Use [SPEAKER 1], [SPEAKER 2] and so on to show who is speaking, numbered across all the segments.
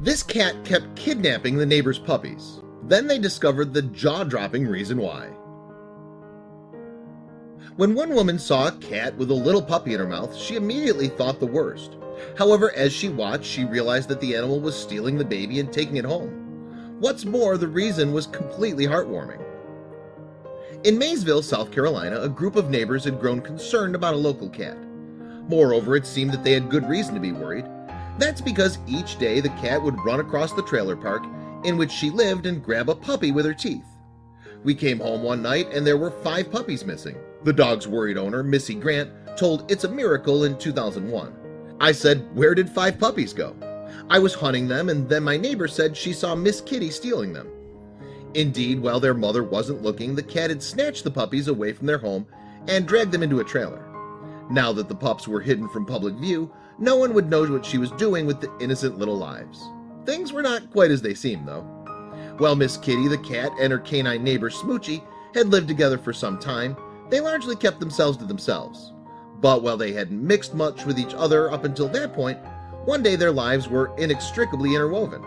[SPEAKER 1] This cat kept kidnapping the neighbor's puppies. Then they discovered the jaw-dropping reason why. When one woman saw a cat with a little puppy in her mouth, she immediately thought the worst. However, as she watched, she realized that the animal was stealing the baby and taking it home. What's more, the reason was completely heartwarming. In Maysville, South Carolina, a group of neighbors had grown concerned about a local cat. Moreover, it seemed that they had good reason to be worried. That's because each day the cat would run across the trailer park in which she lived and grab a puppy with her teeth. We came home one night and there were five puppies missing. The dog's worried owner, Missy Grant, told It's a Miracle in 2001. I said, where did five puppies go? I was hunting them and then my neighbor said she saw Miss Kitty stealing them. Indeed, while their mother wasn't looking, the cat had snatched the puppies away from their home and dragged them into a trailer. Now that the pups were hidden from public view, no one would know what she was doing with the innocent little lives. Things were not quite as they seemed, though. While Miss Kitty the cat and her canine neighbor Smoochie had lived together for some time, they largely kept themselves to themselves. But while they hadn't mixed much with each other up until that point, one day their lives were inextricably interwoven.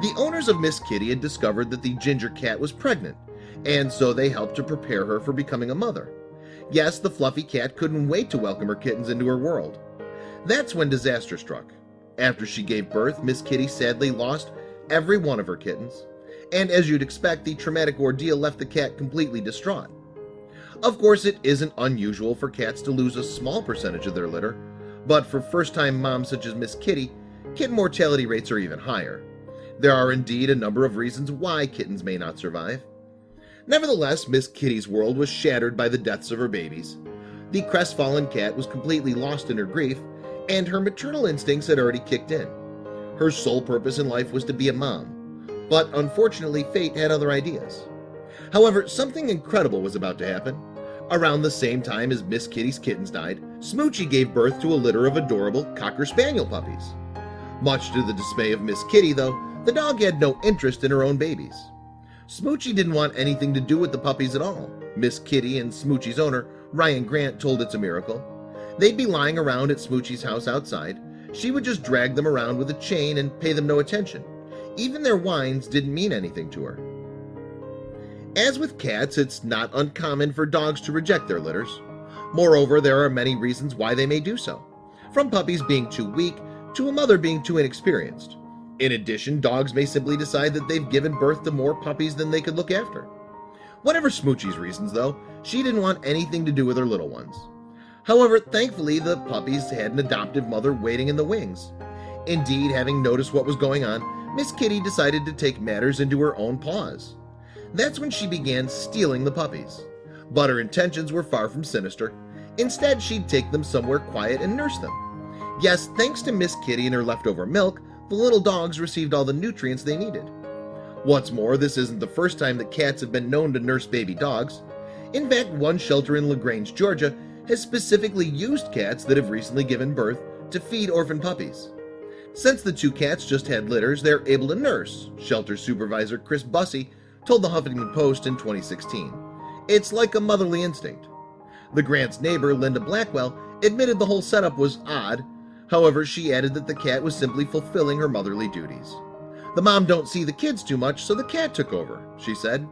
[SPEAKER 1] The owners of Miss Kitty had discovered that the ginger cat was pregnant, and so they helped to prepare her for becoming a mother. Yes, the fluffy cat couldn't wait to welcome her kittens into her world. That's when disaster struck. After she gave birth, Miss Kitty sadly lost every one of her kittens, and as you'd expect, the traumatic ordeal left the cat completely distraught. Of course, it isn't unusual for cats to lose a small percentage of their litter, but for first-time moms such as Miss Kitty, kitten mortality rates are even higher. There are indeed a number of reasons why kittens may not survive. Nevertheless, Miss Kitty's world was shattered by the deaths of her babies. The crestfallen cat was completely lost in her grief, and her maternal instincts had already kicked in. Her sole purpose in life was to be a mom, but unfortunately fate had other ideas. However, something incredible was about to happen. Around the same time as Miss Kitty's kittens died, Smoochie gave birth to a litter of adorable Cocker Spaniel puppies. Much to the dismay of Miss Kitty, though, the dog had no interest in her own babies. Smoochie didn't want anything to do with the puppies at all. Miss Kitty and Smoochie's owner, Ryan Grant, told It's a Miracle. They'd be lying around at Smoochie's house outside. She would just drag them around with a chain and pay them no attention. Even their whines didn't mean anything to her. As with cats, it's not uncommon for dogs to reject their litters. Moreover, there are many reasons why they may do so, from puppies being too weak to a mother being too inexperienced. In addition, dogs may simply decide that they've given birth to more puppies than they could look after. Whatever Smoochie's reasons, though, she didn't want anything to do with her little ones. However, thankfully, the puppies had an adoptive mother waiting in the wings. Indeed, having noticed what was going on, Miss Kitty decided to take matters into her own paws. That's when she began stealing the puppies. But her intentions were far from sinister. Instead, she'd take them somewhere quiet and nurse them. Yes, thanks to Miss Kitty and her leftover milk, the little dogs received all the nutrients they needed. What's more, this isn't the first time that cats have been known to nurse baby dogs. In fact, one shelter in LaGrange, Georgia has specifically used cats that have recently given birth to feed orphan puppies. Since the two cats just had litters, they're able to nurse, shelter supervisor Chris Bussey told the Huffington Post in 2016. It's like a motherly instinct. The Grant's neighbor, Linda Blackwell, admitted the whole setup was odd. However, she added that the cat was simply fulfilling her motherly duties. The mom don't see the kids too much, so the cat took over, she said.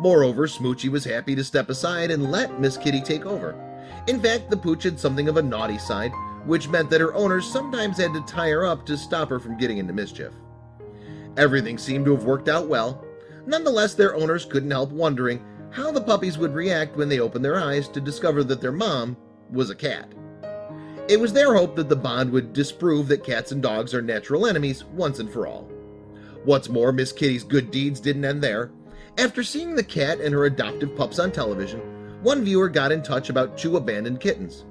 [SPEAKER 1] Moreover, Smoochie was happy to step aside and let Miss Kitty take over. In fact, the pooch had something of a naughty side, which meant that her owners sometimes had to tie her up to stop her from getting into mischief. Everything seemed to have worked out well, Nonetheless, their owners couldn't help wondering how the puppies would react when they opened their eyes to discover that their mom was a cat. It was their hope that the bond would disprove that cats and dogs are natural enemies once and for all. What's more, Miss Kitty's good deeds didn't end there. After seeing the cat and her adoptive pups on television, one viewer got in touch about two abandoned kittens.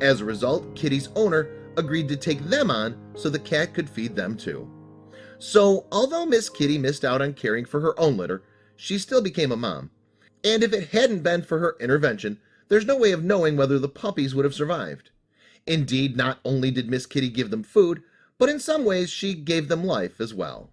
[SPEAKER 1] As a result, Kitty's owner agreed to take them on so the cat could feed them too. So although Miss Kitty missed out on caring for her own litter, she still became a mom. And if it hadn't been for her intervention, there's no way of knowing whether the puppies would have survived. Indeed, not only did Miss Kitty give them food, but in some ways she gave them life as well.